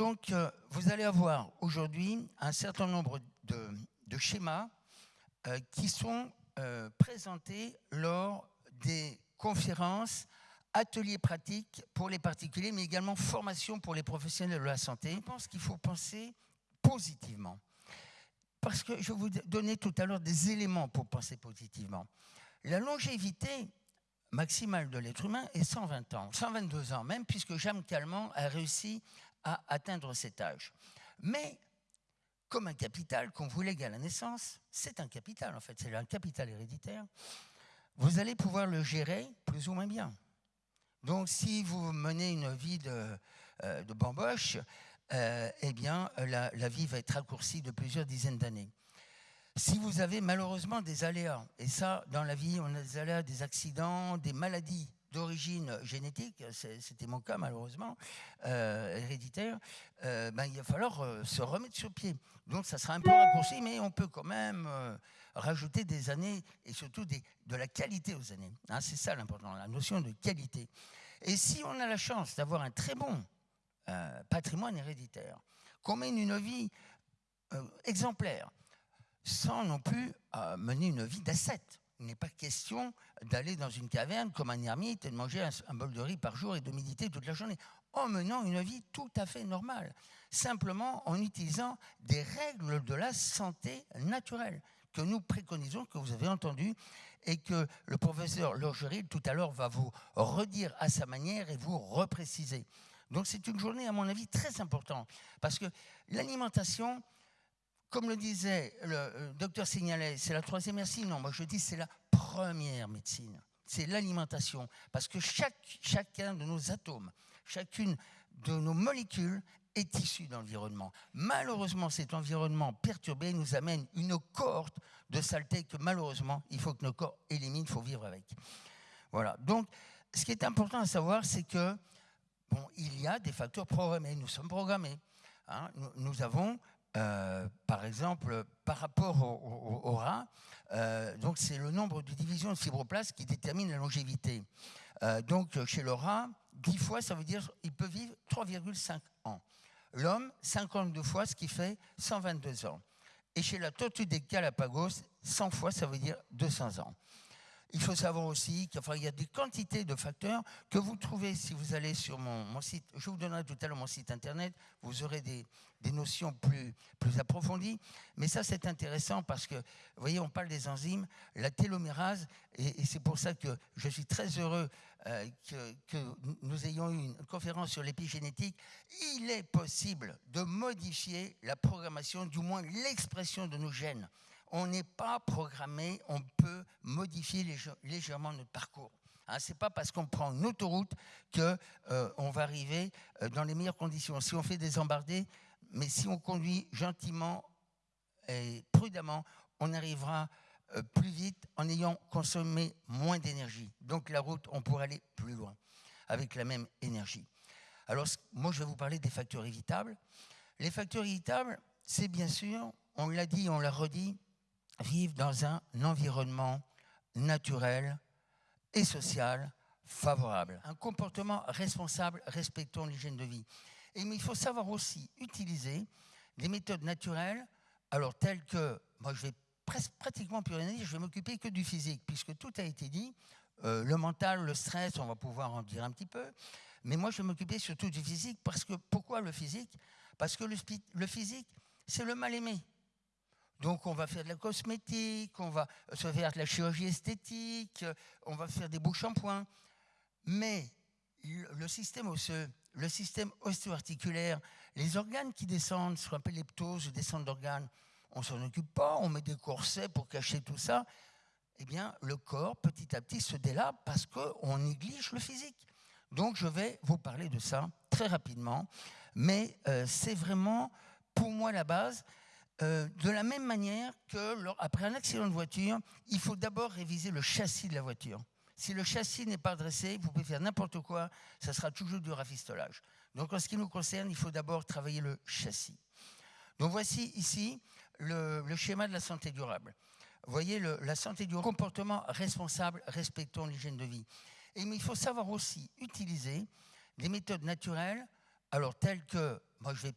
Donc euh, vous allez avoir aujourd'hui un certain nombre de, schémas euh, qui sont euh, présentés lors des conférences, ateliers pratiques pour les particuliers, mais également formation pour les professionnels de la santé. Je pense qu'il faut penser positivement. Parce que je vous donnais tout à l'heure des éléments pour penser positivement. La longévité maximale de l'être humain est 120 ans, 122 ans même, puisque Jeanne Calment a réussi à atteindre cet âge. Mais comme un capital qu'on vous lègue à la naissance, c'est un capital en fait, c'est un capital héréditaire, vous allez pouvoir le gérer plus ou moins bien. Donc si vous menez une vie de, euh, bamboche, euh, eh bien la, la, vie va être raccourcie de plusieurs dizaines d'années. Si vous avez malheureusement des aléas, et ça dans la vie on a des aléas, des accidents, des maladies d'origine génétique, c'était mon cas malheureusement, euh, héréditaire, euh, ben, il va falloir euh, se remettre sur pied. Donc ça sera un peu raccourci, mais on peut quand même rajouter des années et surtout de la qualité aux années. Hein, C'est ça l'important, la notion de qualité. Et si on a la chance d'avoir un très bon patrimoine héréditaire, qu'on mène une vie exemplaire, sans non plus mener une vie d'ascète, il n'est pas question d'aller dans une caverne comme un ermite et de manger un, bol de riz par jour et de méditer toute la journée, en menant une vie tout à fait normale, simplement en utilisant des règles de la santé naturelle que nous préconisons, que vous avez entendu, et que le professeur Lorgeril tout à l'heure va vous redire à sa manière et vous repréciser. Donc c'est une journée, à mon avis, très importante, parce que l'alimentation, comme le disait le euh, docteur Signalet, c'est la troisième médecine. Non, moi je dis c'est la première médecine. C'est l'alimentation. Parce que chacun de nos atomes, chacune de nos molécules est issue d'environnement. Malheureusement, cet environnement perturbé nous amène une cohorte de saleté que malheureusement, il faut que nos corps éliminent, il faut vivre avec. Voilà. Donc, ce qui est important à savoir, c'est que, bon, il y a des facteurs programmés. Nous sommes programmés. Hein. Nous avons euh, par exemple, par rapport au, rat, euh, donc c'est le nombre de divisions de fibroblastes qui détermine la longévité. Euh, donc chez le rat, 10 fois, ça veut dire qu'il peut vivre 3,5 ans. L'homme, 52 fois, ce qui fait 122 ans. Et chez la tortue des Galapagos, 100 fois, ça veut dire 200 ans. Il faut savoir aussi qu'il y a des quantités de facteurs que vous trouvez si vous allez sur mon, site. Je vous donnerai tout à l'heure mon site internet. Vous aurez des, des notions plus, plus approfondies. Mais ça, c'est intéressant parce que, vous voyez, on parle des enzymes, la télomérase, et, et c'est pour ça que je suis très heureux euh, que, que, nous ayons eu une conférence sur l'épigénétique. Il est possible de modifier la programmation, du moins l'expression de nos gènes on n'est pas programmé, on peut modifier légèrement notre parcours. Hein, Ce n'est pas parce qu'on prend une autoroute qu'on euh, va arriver euh, dans les meilleures conditions. Si on fait des embardées, mais si on conduit gentiment et prudemment, on arrivera euh, plus vite en ayant consommé moins d'énergie. Donc la route, on pourrait aller plus loin avec la même énergie. Alors moi, je vais vous parler des facteurs évitables. Les facteurs évitables, c'est bien sûr, on l'a dit, on l'a redit, vivent dans un environnement naturel et social favorable. Un comportement responsable respectant l'hygiène de vie. Et, mais il faut savoir aussi utiliser des méthodes naturelles, alors telles que, moi je vais pratiquement plus rien dire, je vais m'occuper que du physique, puisque tout a été dit, euh, le mental, le stress, on va pouvoir en dire un petit peu, mais moi je vais m'occuper surtout du physique, parce que, pourquoi le physique? Parce que le, le physique, c'est le mal aimé. Donc on va faire de la cosmétique, on va se faire de la chirurgie esthétique, on va faire des beaux shampoings. Mais le système osseux, le système osteoarticulaire, les organes qui descendent, ce qu'on appelle les ptoses, descente d'organes, on s'en occupe pas, on met des corsets pour cacher tout ça. Eh bien, le corps, petit à petit, se délabre parce qu'on néglige le physique. Donc, je vais vous parler de ça très rapidement. Mais euh, c'est vraiment, pour moi, la base. Euh, de la même manière que, après un accident de voiture, il faut d'abord réviser le châssis de la voiture. Si le châssis n'est pas dressé, vous pouvez faire n'importe quoi, ça sera toujours du rafistolage. Donc en ce qui nous concerne, il faut d'abord travailler le châssis. Donc voici ici le, schéma de la santé durable. Vous voyez, la santé durable, comportement responsable, respectant l'hygiène de vie. Et, mais il faut savoir aussi utiliser des méthodes naturelles, alors tel que, moi je vais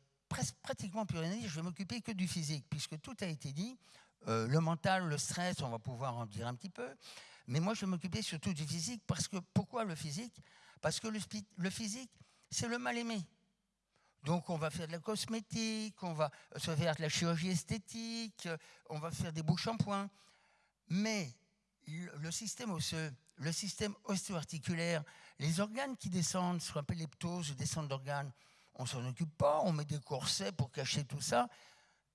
pratiquement plus rien dire, je vais m'occuper que du physique, puisque tout a été dit, euh, le mental, le stress, on va pouvoir en dire un petit peu, mais moi je vais m'occuper surtout du physique, parce que, pourquoi le physique? Parce que le, physique, c'est le mal aimé. Donc on va faire de la cosmétique, on va se faire de la chirurgie esthétique, on va faire des beaux shampoings. Mais le système osseux, le système osteoarticulaire, les organes qui descendent, ce qu'on appelle les ptoses, descendent d'organes, on s'en occupe pas, on met des corsets pour cacher tout ça.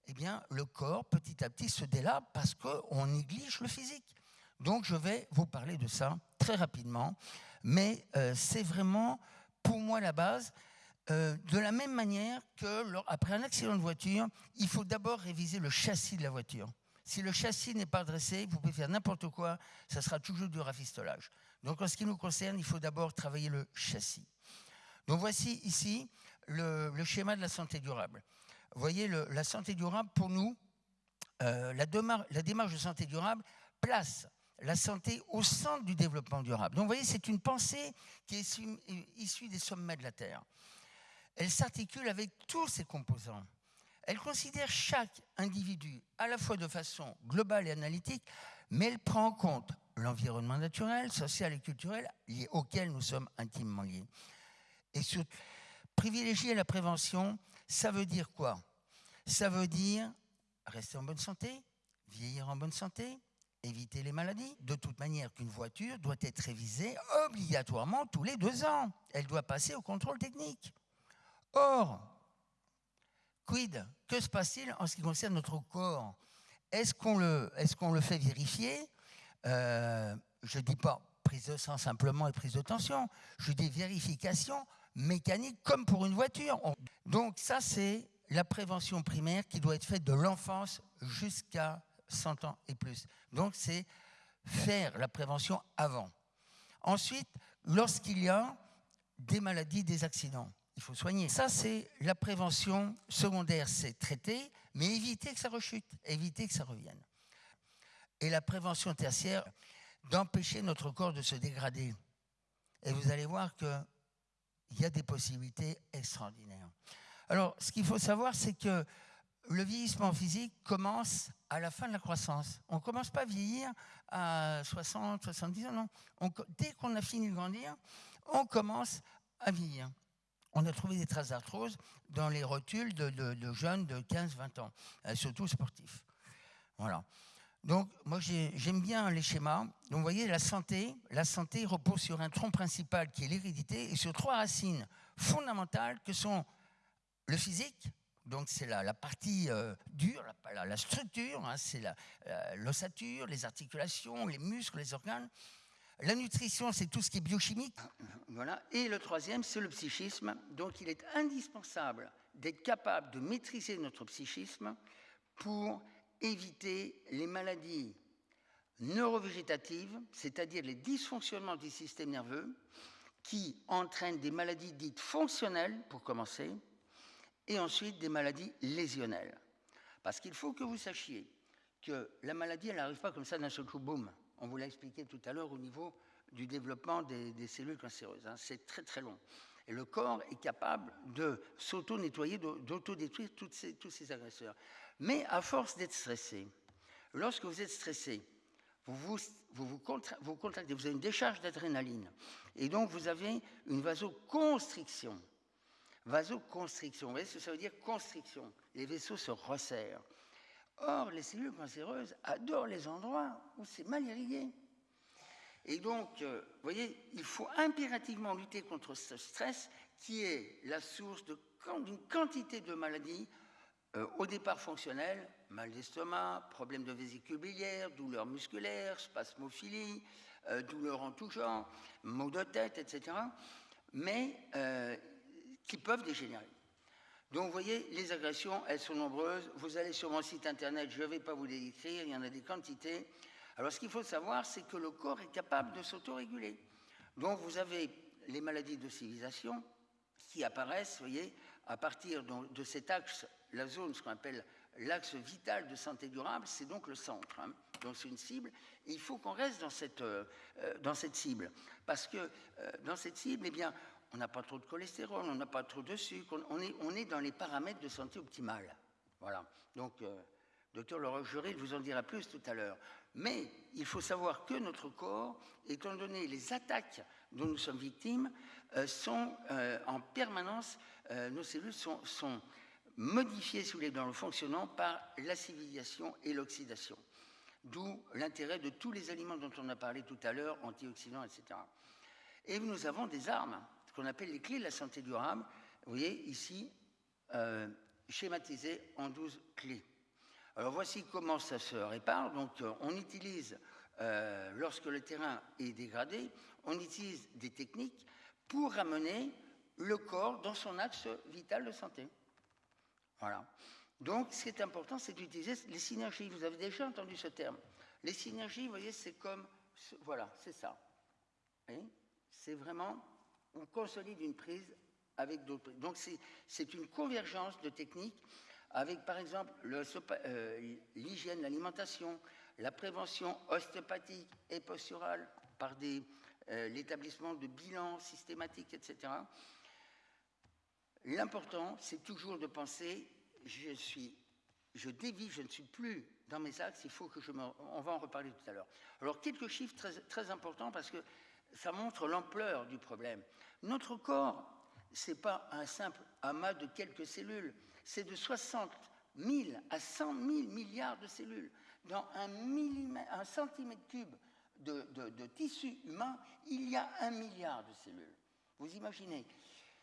Eh bien, le corps, petit à petit, se délabre parce qu'on néglige le physique. Donc, je vais vous parler de ça très rapidement. Mais euh, c'est vraiment, pour moi, la base. Euh, de la même manière que, après un accident de voiture, il faut d'abord réviser le châssis de la voiture. Si le châssis n'est pas dressé, vous pouvez faire n'importe quoi, ça sera toujours du rafistolage. Donc en ce qui nous concerne, il faut d'abord travailler le châssis. Donc voici ici le, schéma de la santé durable. Vous voyez, la santé durable, pour nous, euh, la, la démarche de santé durable place la santé au centre du développement durable. Donc vous voyez, c'est une pensée qui est issue des sommets de la Terre. Elle s'articule avec tous ses composants. Elle considère chaque individu à la fois de façon globale et analytique, mais elle prend en compte l'environnement naturel, social et culturel auquel nous sommes intimement liés. Et sur, privilégier la prévention, ça veut dire quoi? Ça veut dire rester en bonne santé, vieillir en bonne santé, éviter les maladies. De toute manière, qu'une voiture doit être révisée obligatoirement tous les deux ans. Elle doit passer au contrôle technique. Or, Quid? Que se passe-t-il en ce qui concerne notre corps? Est-ce qu'on le, fait vérifier? Euh, Je ne dis pas prise de sang simplement et prise de tension, je dis vérification mécanique comme pour une voiture. Donc ça, c'est la prévention primaire qui doit être faite de l'enfance jusqu'à 100 ans et plus. Donc c'est faire la prévention avant. Ensuite, lorsqu'il y a des maladies, des accidents, il faut soigner. Ça, c'est la prévention secondaire, c'est traiter, mais éviter que ça rechute, éviter que ça revienne. Et la prévention tertiaire, d'empêcher notre corps de se dégrader. Et vous allez voir qu'il y a des possibilités extraordinaires. Alors, ce qu'il faut savoir, c'est que le vieillissement physique commence à la fin de la croissance. On ne commence pas à vieillir à 60, 70 ans, non. dès qu'on a fini de grandir, on commence à vieillir on a trouvé des traces d'arthrose dans les rotules de, jeunes de 15-20 ans, euh, surtout sportifs. Voilà. Donc, moi, j'aime bien les schémas. Donc, vous voyez, la santé, la santé repose sur un tronc principal qui est l'hérédité et sur trois racines fondamentales que sont le physique, donc c'est la, partie euh, dure, la, structure, hein, c'est l'ossature, les articulations, les muscles, les organes. La nutrition, c'est tout ce qui est biochimique. Voilà. Et le troisième, c'est le psychisme. Donc il est indispensable d'être capable de maîtriser notre psychisme pour éviter les maladies neurovégétatives, c'est-à-dire les dysfonctionnements du système nerveux, qui entraînent des maladies dites fonctionnelles, pour commencer, et ensuite des maladies lésionnelles. Parce qu'il faut que vous sachiez que la maladie, elle n'arrive pas comme ça d'un seul coup, boum. On vous l'a expliqué tout à l'heure au niveau du développement des, cellules cancéreuses. Hein. C'est très très long. Le corps est capable de s'auto-nettoyer, d'auto-détruire tous ces agresseurs. Mais à force d'être stressé, lorsque vous êtes stressé, vous vous, vous, vous, vous avez une décharge d'adrénaline. Et donc vous avez une vasoconstriction. Vasoconstriction, vous voyez ce que ça veut dire? Constriction. Les vaisseaux se resserrent. Or, les cellules cancéreuses adorent les endroits où c'est mal irrigué. Et donc, euh, vous voyez, il faut impérativement lutter contre ce stress qui est la source d'une quantité de maladies euh, au départ fonctionnelles, mal d'estomac, problème de vésicule biliaire, douleurs musculaires, spasmophilie, euh, douleurs en tout genre, maux de tête, etc., mais qui peuvent dégénérer. Donc vous voyez, les agressions, elles sont nombreuses. Vous allez sur mon site internet, je ne vais pas vous les décrire, il y en a des quantités. Alors ce qu'il faut savoir, c'est que le corps est capable de s'autoréguler. Donc vous avez les maladies de civilisation qui apparaissent, voyez, à partir de, cet axe, la zone, ce qu'on appelle l'axe vital de santé durable, c'est donc le centre. Hein. Donc c'est une cible. il faut qu'on reste dans cette, euh, dans cette cible. Parce que euh, dans cette cible, eh bien, on n'a pas trop de cholestérol, on n'a pas trop de sucre, on est, on est dans les paramètres de santé optimale. Voilà. Donc, euh, docteur Laurent Jury vous en dira plus tout à l'heure. Mais il faut savoir que notre corps, étant donné les attaques dont nous sommes victimes, euh, sont euh, en permanence, euh, nos cellules sont, sont modifiées, dans le fonctionnement par la civilisation et l'oxydation. D'où l'intérêt de tous les aliments dont on a parlé tout à l'heure, antioxydants, etc. Et nous avons des armes, ce qu'on appelle les clés de la santé durable. Vous voyez ici, schématisées en 12 clés. Alors voici comment ça se répare. Donc euh, on utilise, euh, lorsque le terrain est dégradé, on utilise des techniques pour ramener le corps dans son axe vital de santé. Voilà. Donc, ce qui est important, c'est d'utiliser les synergies. Vous avez déjà entendu ce terme. Les synergies, vous voyez, c'est comme... Voilà, c'est ça. C'est vraiment... On consolide une prise avec d'autres. Donc, c'est une convergence de techniques avec, par exemple, euh, l'hygiène, l'alimentation, la prévention ostéopathique et posturale par euh, l'établissement de bilans systématiques, etc. L'important, c'est toujours de penser je suis, je dévie, je ne suis plus dans mes axes, il faut que je on va en reparler tout à l'heure. Alors quelques chiffres très, très importants parce que ça montre l'ampleur du problème. Notre corps, c'est pas un simple amas de quelques cellules, c'est de 60 000 à 100 000 milliards de cellules. Dans un, centimètre cube de, tissu humain, il y a un milliard de cellules. Vous imaginez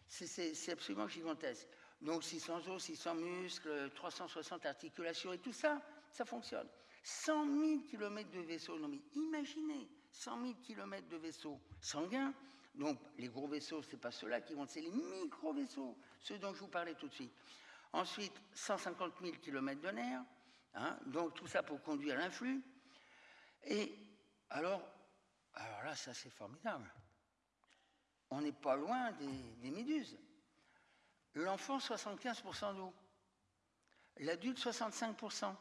C'est absolument gigantesque. Donc 600 os, 600 muscles, 360 articulations et tout ça, ça fonctionne. 100 000 km de vaisseaux, non mais imaginez, 100 000 km de vaisseaux sanguins. Donc les gros vaisseaux, ce n'est pas ceux-là qui vont, c'est les micro-vaisseaux, ceux dont je vous parlais tout de suite. Ensuite, 150 000 km de nerfs, hein, donc tout ça pour conduire l'influx. Et alors, alors là, ça c'est formidable. On n'est pas loin des, des méduses. L'enfant, 75% d'eau. L'adulte, 65%.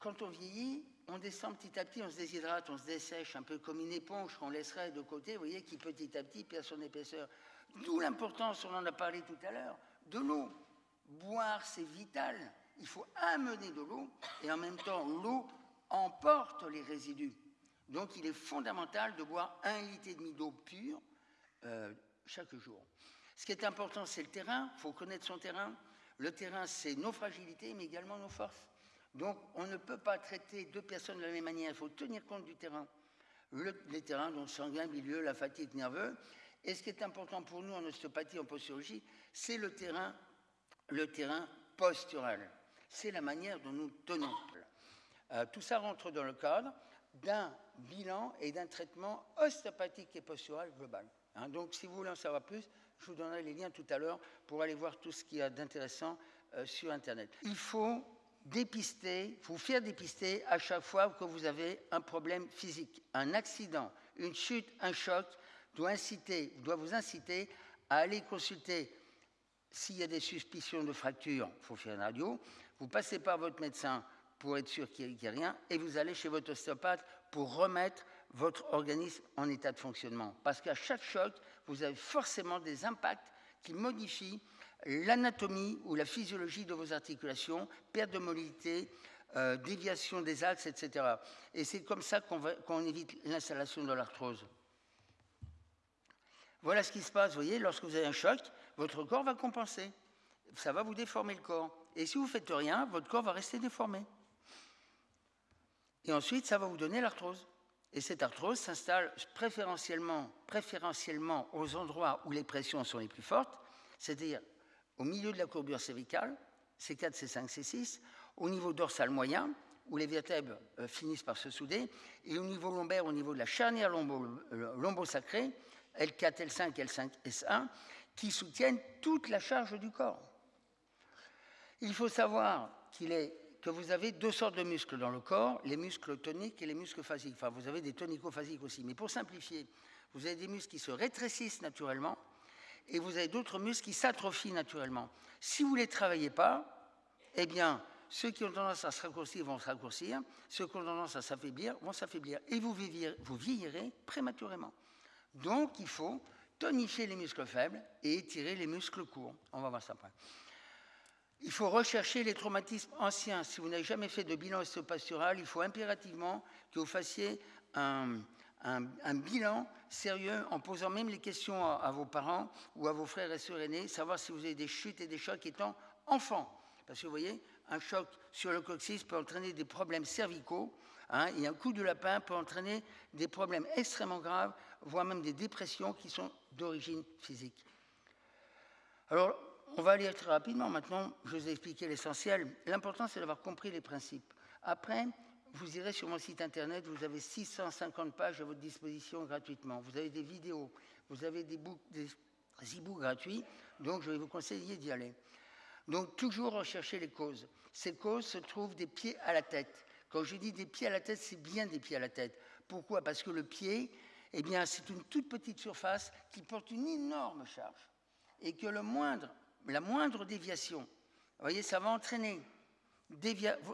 Quand on vieillit, on descend petit à petit, on se déshydrate, on se dessèche, un peu comme une éponge qu'on laisserait de côté, vous voyez, qui petit à petit perd son épaisseur. D'où l'importance, on en a parlé tout à l'heure, de l'eau. Boire, c'est vital. Il faut amener de l'eau, et en même temps, l'eau emporte les résidus. Donc, il est fondamental de boire un litre et demi d'eau pure euh, chaque jour. Ce qui est important, c'est le terrain. Il faut connaître son terrain. Le terrain, c'est nos fragilités, mais également nos forces. Donc, on ne peut pas traiter deux personnes de la même manière. Il faut tenir compte du terrain. Le, les terrains, donc sanguin, milieu, la fatigue nerveuse. Et ce qui est important pour nous en ostéopathie, en posturologie, c'est le terrain, le terrain postural. C'est la manière dont nous tenons. Euh, tout ça rentre dans le cadre d'un bilan et d'un traitement ostéopathique et postural global. Hein, donc, si vous voulez en savoir plus, je vous donnerai les liens tout à l'heure pour aller voir tout ce qu'il y a d'intéressant euh, sur Internet. Il faut dépister, vous faire dépister à chaque fois que vous avez un problème physique. Un accident, une chute, un choc doit, inciter, doit vous inciter à aller consulter. S'il y a des suspicions de fracture, il faut faire une radio. Vous passez par votre médecin pour être sûr qu'il n'y a rien et vous allez chez votre ostéopathe pour remettre votre organisme en état de fonctionnement. Parce qu'à chaque choc, vous avez forcément des impacts qui modifient l'anatomie ou la physiologie de vos articulations, perte de mobilité, euh, déviation des axes, etc. Et c'est comme ça qu'on qu évite l'installation de l'arthrose. Voilà ce qui se passe, vous voyez, lorsque vous avez un choc, votre corps va compenser. Ça va vous déformer le corps. Et si vous ne faites rien, votre corps va rester déformé. Et ensuite, ça va vous donner l'arthrose. Et cette arthrose s'installe préférentiellement, aux endroits où les pressions sont les plus fortes, c'est-à-dire au milieu de la courbure cervicale, C4, C5, C6, au niveau dorsal moyen, où les vertèbres euh, finissent par se souder, et au niveau lombaire, au niveau de la charnière lombo-sacrée, L4, L5, L5, S1, qui soutiennent toute la charge du corps. Il faut savoir qu'il est que vous avez deux sortes de muscles dans le corps, les muscles toniques et les muscles phasiques. Enfin, vous avez des tonico-phasiques aussi. Mais pour simplifier, vous avez des muscles qui se rétrécissent naturellement et vous avez d'autres muscles qui s'atrophient naturellement. Si vous ne les travaillez pas, eh bien, ceux qui ont tendance à se raccourcir vont se raccourcir, ceux qui ont tendance à s'affaiblir vont s'affaiblir. Et vous vieillirez, vous vieillirez prématurément. Donc, il faut tonifier les muscles faibles et étirer les muscles courts. On va voir ça après. Il faut rechercher les traumatismes anciens. Si vous n'avez jamais fait de bilan ostéopastural, il faut impérativement que vous fassiez un, bilan sérieux en posant même les questions à, vos parents ou à vos frères et sœurs aînés, savoir si vous avez des chutes et des chocs étant enfants. Parce que vous voyez, un choc sur le coccyx peut entraîner des problèmes cervicaux, hein, et un coup de lapin peut entraîner des problèmes extrêmement graves, voire même des dépressions qui sont d'origine physique. Alors, on va aller très rapidement maintenant, je vous ai expliqué l'essentiel. L'important, c'est d'avoir compris les principes. Après, vous irez sur mon site internet, vous avez 650 pages à votre disposition gratuitement. Vous avez des vidéos, vous avez des, e-books gratuits, donc je vais vous conseiller d'y aller. Donc toujours rechercher les causes. Ces causes se trouvent des pieds à la tête. Quand je dis des pieds à la tête, c'est bien des pieds à la tête. Pourquoi? Parce que le pied, eh bien, c'est une toute petite surface qui porte une énorme charge. Et que la moindre déviation, vous voyez, ça va entraîner.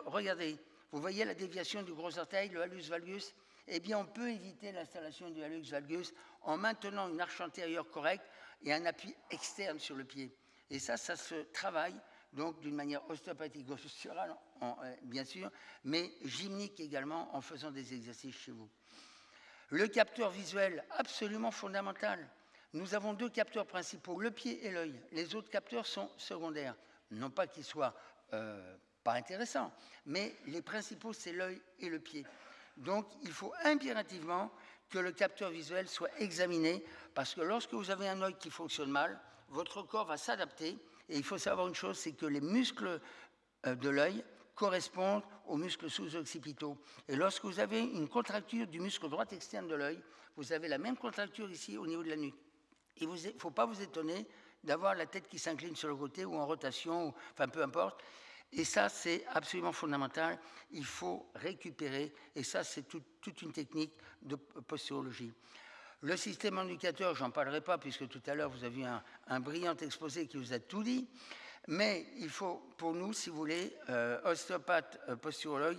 regardez, vous voyez la déviation du gros orteil, le halus valgus? Eh bien, on peut éviter l'installation du halus valgus en maintenant une arche antérieure correcte et un appui externe sur le pied. Et ça, ça se travaille donc d'une manière ostéopathique, posturale, euh, bien sûr, mais gymnique également en faisant des exercices chez vous. Le capteur visuel, absolument fondamental. Nous avons deux capteurs principaux, le pied et l'œil. Les autres capteurs sont secondaires. Non pas qu'ils soient euh, pas intéressants, mais les principaux, c'est l'œil et le pied. Donc, il faut impérativement que le capteur visuel soit examiné, parce que lorsque vous avez un œil qui fonctionne mal, votre corps va s'adapter. Et il faut savoir une chose, c'est que les muscles euh, de l'œil correspondent aux muscles sous-occipitaux. Et lorsque vous avez une contracture du muscle droit externe de l'œil, vous avez la même contracture ici au niveau de la nuque. Il ne faut pas vous étonner d'avoir la tête qui s'incline sur le côté ou en rotation, enfin peu importe. Et ça, c'est absolument fondamental. Il faut récupérer, et ça, c'est toute une technique de posturologie. Le système indicateur, j'en parlerai pas, puisque tout à l'heure, vous avez un, un brillant exposé qui vous a tout dit. Mais il faut, pour nous, si vous voulez, euh, ostéopathe, euh, posturologue,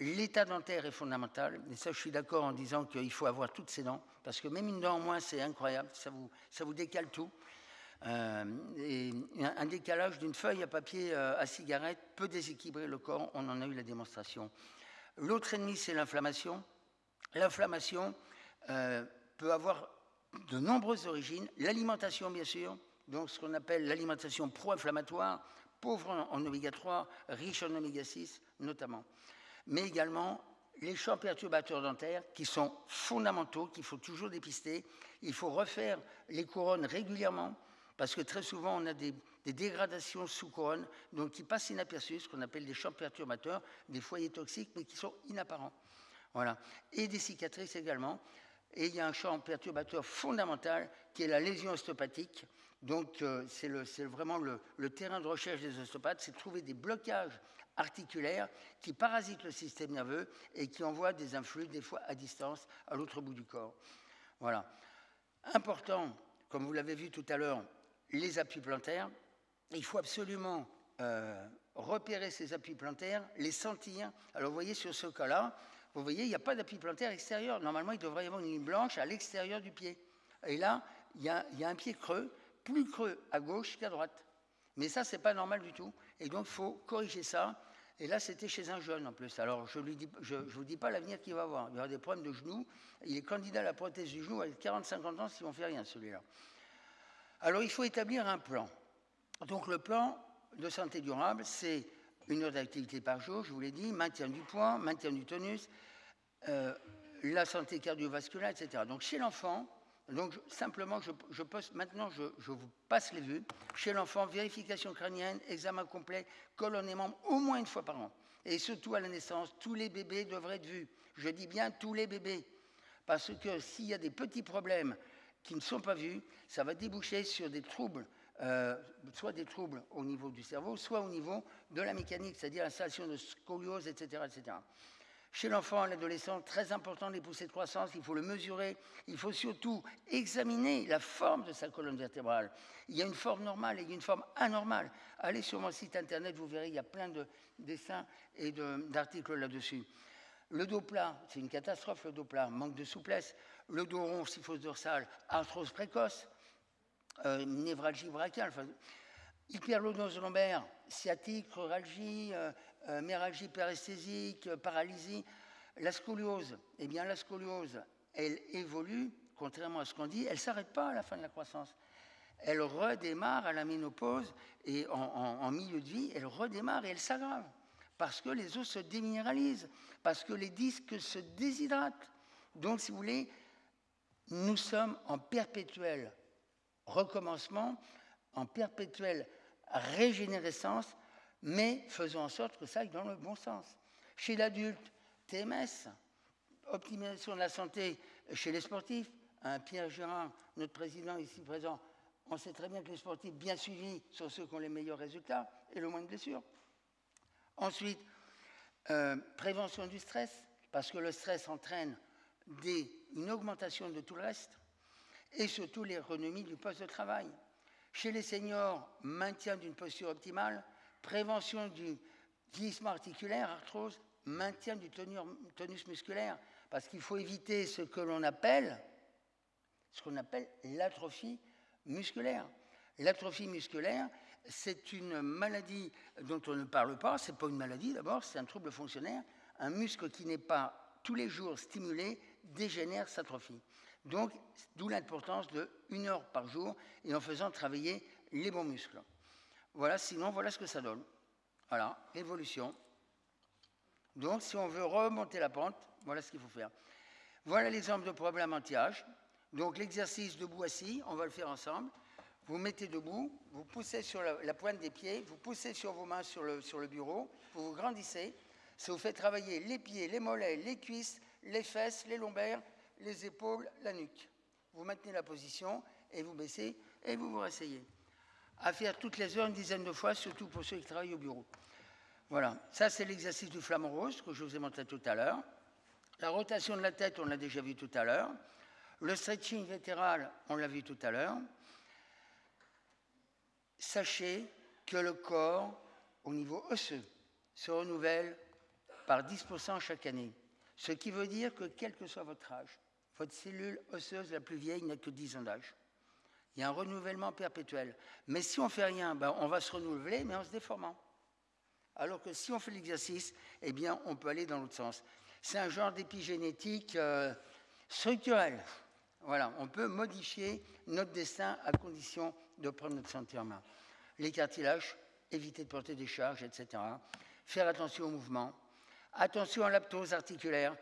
l'état dentaire est fondamental. Et ça, je suis d'accord en disant qu'il faut avoir toutes ces dents, parce que même une dent en moins, c'est incroyable, ça vous, ça vous décale tout. Euh, et un décalage d'une feuille à papier à cigarette peut déséquilibrer le corps, on en a eu la démonstration. L'autre ennemi, c'est l'inflammation. L'inflammation peut avoir de nombreuses origines. L'alimentation, bien sûr, donc ce qu'on appelle l'alimentation pro-inflammatoire, pauvre en, oméga 3, riche en oméga 6 notamment. Mais également les champs perturbateurs dentaires qui sont fondamentaux, qu'il faut toujours dépister. Il faut refaire les couronnes régulièrement parce que très souvent on a des, dégradations sous couronne, donc qui passent inaperçues, ce qu'on appelle des champs perturbateurs, des foyers toxiques, mais qui sont inapparents. Voilà. Et des cicatrices également. Et il y a un champ perturbateur fondamental qui est la lésion ostéopathique. Donc euh, c'est vraiment le, terrain de recherche des ostéopathes, c'est de trouver des blocages articulaires qui parasitent le système nerveux et qui envoient des influx, des fois à distance, à l'autre bout du corps. Voilà. Important, comme vous l'avez vu tout à l'heure, les appuis plantaires. Il faut absolument euh, repérer ces appuis plantaires, les sentir. Alors vous voyez sur ce cas-là, vous voyez, il n'y a pas d'appui plantaire extérieur. Normalement, il devrait y avoir une ligne blanche à l'extérieur du pied. Et là, il y, a, un pied creux, plus creux à gauche qu'à droite. Mais ça, c'est pas normal du tout. Et donc, il faut corriger ça. Et là, c'était chez un jeune en plus. Alors, je ne je, vous dis pas l'avenir qu'il va avoir. Il y aura des problèmes de genoux. Il est candidat à la prothèse du genou avec 40-50 ans si on ne fait rien, celui-là. Alors, il faut établir un plan. Donc, le plan de santé durable, c'est une heure d'activité par jour, je vous l'ai dit, maintien du poids, maintien du tonus, euh, la santé cardiovasculaire, etc. Donc chez l'enfant, simplement, je, je maintenant, je, vous passe les vues. Chez l'enfant, vérification crânienne, examen complet, colonne et membres, au moins une fois par an. Et surtout à la naissance, tous les bébés devraient être vus. Je dis bien tous les bébés. Parce que s'il y a des petits problèmes qui ne sont pas vus, ça va déboucher sur des troubles euh, soit des troubles au niveau du cerveau, soit au niveau de la mécanique, c'est-à-dire l'installation de scoliose, etc. etc. Chez l'enfant l'adolescent, très important les poussées de croissance, il faut le mesurer, il faut surtout examiner la forme de sa colonne vertébrale. Il y a une forme normale et il y a une forme anormale. Allez sur mon site internet, vous verrez, il y a plein de dessins et d'articles là-dessus. Le dos plat, c'est une catastrophe, le dos plat, manque de souplesse. Le dos rond, syphose dorsale, arthrose précoce. Euh, névralgie brachiale, enfin, hyperlordose lombaire, sciatique, neuralgie, euh, euh, méralgie paresthésique, paralysie. La scoliose, eh bien la scoliose, elle évolue, contrairement à ce qu'on dit, elle ne s'arrête pas à la fin de la croissance. Elle redémarre à la ménopause et en, milieu de vie, elle redémarre et elle s'aggrave parce que les os se déminéralisent, parce que les disques se déshydratent. Donc, si vous voulez, nous sommes en perpétuel recommencement, en perpétuelle régénérescence, mais faisons en sorte que ça aille dans le bon sens. Chez l'adulte, TMS, optimisation de la santé chez les sportifs. Hein, Pierre Gérard, notre président ici présent, on sait très bien que les sportifs bien suivis sont ceux qui ont les meilleurs résultats et le moins de blessures. Ensuite, euh, prévention du stress, parce que le stress entraîne une augmentation de tout le reste, et surtout l'économie du poste de travail. Chez les seniors, maintien d'une posture optimale, prévention du vieillissement articulaire, arthrose, maintien du tonus musculaire, parce qu'il faut éviter ce que l'on appelle, ce qu'on appelle l'atrophie musculaire. L'atrophie musculaire, c'est une maladie dont on ne parle pas. Ce n'est pas une maladie d'abord, c'est un trouble fonctionnaire. Un muscle qui n'est pas tous les jours stimulé dégénère, s'atrophie. Donc, d'où l'importance de une heure par jour et en faisant travailler les bons muscles. Voilà, sinon, voilà ce que ça donne. Voilà, évolution. Donc, si on veut remonter la pente, voilà ce qu'il faut faire. Voilà l'exemple de problème anti-âge. Donc, l'exercice debout-assis, on va le faire ensemble vous mettez debout, vous poussez sur la, pointe des pieds, vous poussez sur vos mains sur le, sur le bureau, vous vous grandissez, ça vous fait travailler les pieds, les mollets, les cuisses, les fesses, les lombaires, les épaules, la nuque. Vous maintenez la position et vous baissez et vous vous rasseyez. À faire toutes les heures, une dizaine de fois, surtout pour ceux qui travaillent au bureau. Voilà, ça c'est l'exercice du flamant rose que je vous ai montré tout à l'heure. La rotation de la tête, on l'a déjà vu tout à l'heure. Le stretching latéral, on l'a vu tout à l'heure sachez que le corps, au niveau osseux, se renouvelle par 10% chaque année. Ce qui veut dire que quel que soit votre âge, votre cellule osseuse la plus vieille n'a que 10 ans d'âge. Il y a un renouvellement perpétuel. Mais si on ne fait rien, ben on va se renouveler, mais en se déformant. Alors que si on fait l'exercice, eh bien, on peut aller dans l'autre sens. C'est un genre d'épigénétique euh, structurelle. Voilà, on peut modifier notre destin à condition de prendre notre santé en main. Les cartilages, éviter de porter des charges, etc. Faire attention au mouvement. Attention à l'aptose articulaire.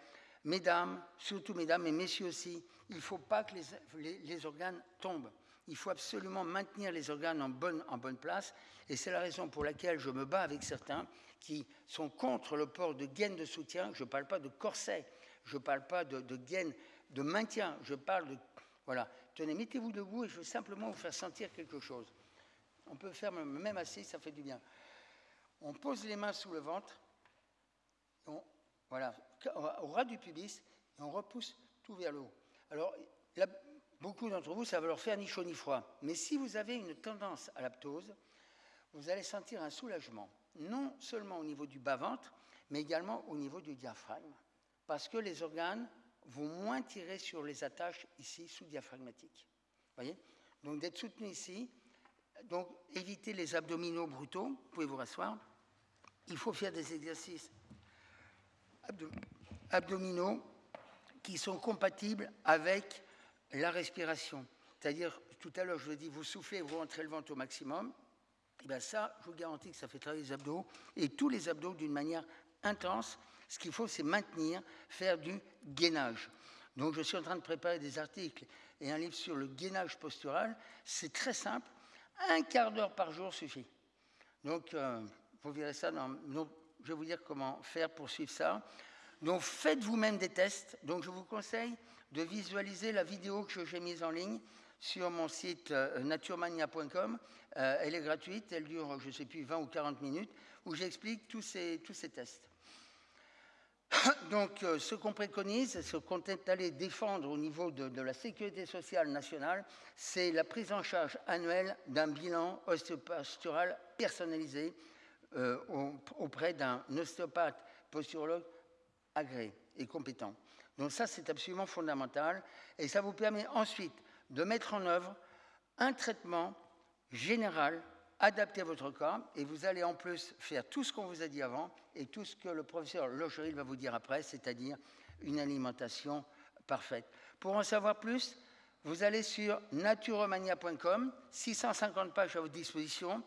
Mesdames, surtout mesdames, et messieurs aussi, il ne faut pas que les, organes tombent. Il faut absolument maintenir les organes en bonne, en bonne place. Et c'est la raison pour laquelle je me bats avec certains qui sont contre le port de gaines de soutien. Je ne parle pas de corset, je ne parle pas de, de gaines de maintien, je parle de... Voilà, tenez, mettez-vous debout et je veux simplement vous faire sentir quelque chose. On peut faire même assis, ça fait du bien. On pose les mains sous le ventre, voilà, au ras du pubis, et on repousse tout vers le haut. Alors, beaucoup d'entre vous, ça va leur faire ni chaud ni froid. Mais si vous avez une tendance à l'aptose, vous allez sentir un soulagement, non seulement au niveau du bas-ventre, mais également au niveau du diaphragme. Parce que les organes vont moins tirer sur les attaches ici sous-diaphragmatiques. voyez? Donc d'être soutenu ici, donc éviter les abdominaux brutaux, vous pouvez vous rasseoir. Il faut faire des exercices abdominaux qui sont compatibles avec la respiration. C'est-à-dire, tout à l'heure, je vous ai dit, vous soufflez, vous rentrez le ventre au maximum. Et eh bien ça, je vous garantis que ça fait travailler les abdos, et tous les abdos d'une manière intense, ce qu'il faut, c'est maintenir, faire du gainage. Donc, je suis en train de préparer des articles et un livre sur le gainage postural. C'est très simple. Un quart d'heure par jour suffit. Donc, euh, vous verrez ça. donc, je vais vous dire comment faire pour suivre ça. Donc, faites vous-même des tests. Donc, je vous conseille de visualiser la vidéo que j'ai mise en ligne sur mon site euh, naturemania.com. Euh, elle est gratuite, elle dure, je ne sais plus, 20 ou 40 minutes, où j'explique tous ces, tests. Donc, euh, ce qu'on préconise, ce qu'on est allé défendre au niveau de, la sécurité sociale nationale, c'est la prise en charge annuelle d'un bilan ostéopostural personnalisé euh, auprès d'un ostéopathe posturologue agréé et compétent. Donc ça, c'est absolument fondamental. Et ça vous permet ensuite de mettre en œuvre un traitement général adapté à votre cas et vous allez en plus faire tout ce qu'on vous a dit avant et tout ce que le professeur Locheril va vous dire après, c'est-à-dire une alimentation parfaite. Pour en savoir plus, vous allez sur naturomania.com, 650 pages à votre disposition,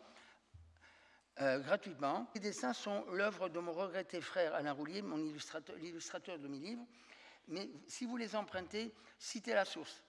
euh, gratuitement. Les dessins sont l'œuvre de mon regretté frère Alain Roulier, mon illustrateur, l'illustrateur de mes livres. Mais si vous les empruntez, citez la source.